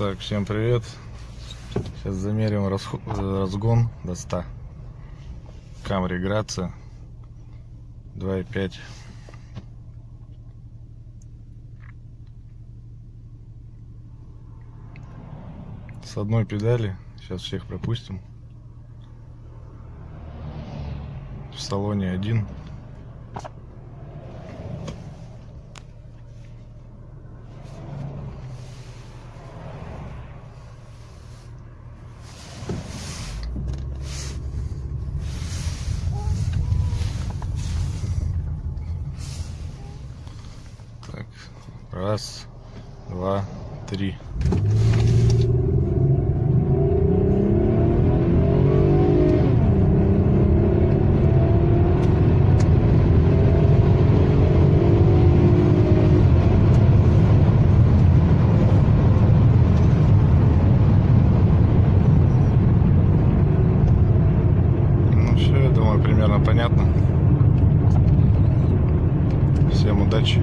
Так, всем привет. Сейчас замерим расход- разгон до 100. Камри Грация 2.5. С одной педали. Сейчас всех пропустим. В салоне один. Так, раз, два, три. Ну примерно понятно. Всем удачи.